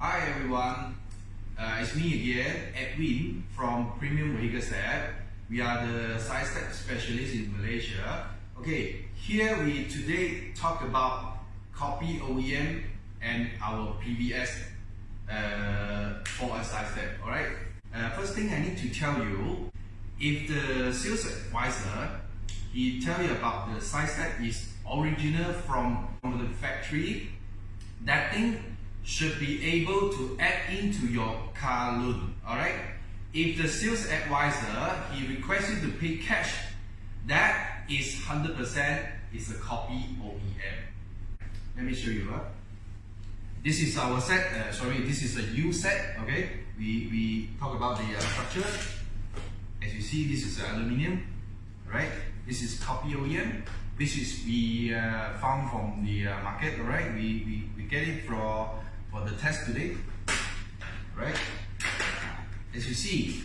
Hi everyone, uh, it's me again, Edwin from Premium Vehicle Set. We are the side step specialist in Malaysia. Okay, here we today talk about copy OEM and our PVS uh, for a side step. Alright, uh, first thing I need to tell you, if the sales advisor he tell you about the size is original from, from the factory, that thing should be able to add into your car loan. Alright? If the sales advisor he requests you to pay cash, that is 100% is a copy OEM. Let me show you. Huh? This is our set, uh, sorry, this is a U set, okay? We, we talk about the uh, structure. As you see, this is aluminium, right? This is copy OEM. This is we uh, found from the uh, market, right? We, we, we get it for, for the test today, right? As you see,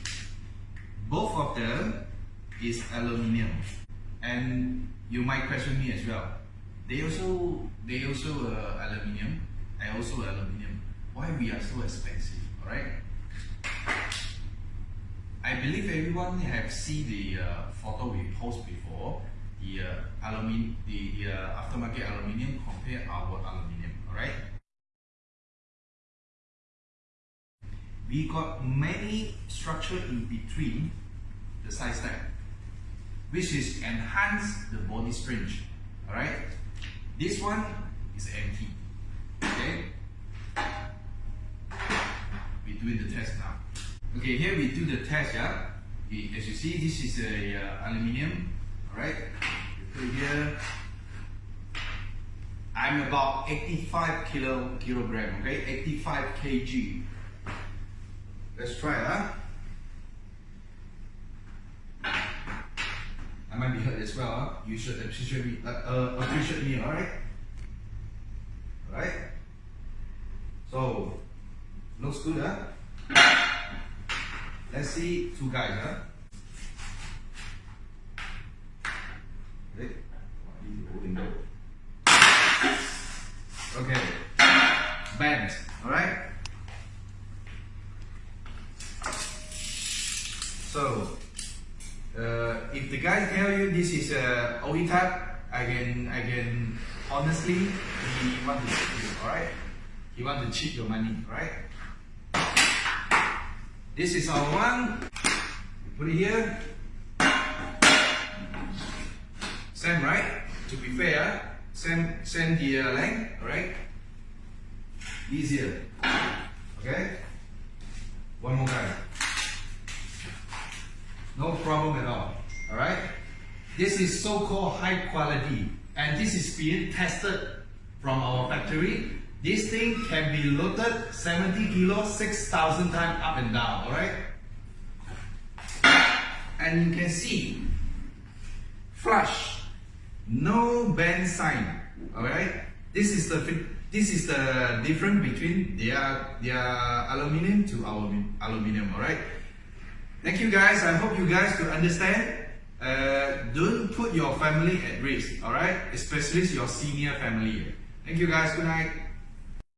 both of them is aluminium. And you might question me as well. They also, they also uh, aluminium. I also aluminium. Why we are so expensive, alright? I believe everyone have seen the uh, photo we post before the uh, the uh, aftermarket aluminium compare our aluminium, alright? We got many structure in between the side step, which is enhance the body strength, alright? This one is empty, okay? We're doing the test now. Okay, here we do the test, yeah? We, as you see, this is a uh, aluminium Alright, put here. I'm about 85 kilo, kilogram, okay? 85 kg. Let's try huh? I might be hurt as well, huh? You should appreciate me, uh, uh, appreciate me, alright? Alright? So, looks good, huh? Let's see two guys, huh? Okay, bend, all So, uh, if the guy tell you this is a uh, OE type, I can, I can honestly, he want to cheat you, all right? He want to cheat your money, right? This is our one. put it here. Same, right? To be fair, same, same the uh, length, alright? Easier. Okay? One more time. No problem at all. Alright? This is so-called high quality and this is being tested from our factory. This thing can be loaded 70 kilos, 6,000 times up and down, alright? And you can see, flush, no bend sign. Alright? This is the this is the difference between their their aluminium to our aluminium. Alright? Thank you guys. I hope you guys could understand. Uh, don't put your family at risk, alright? Especially your senior family. Thank you guys. Good night.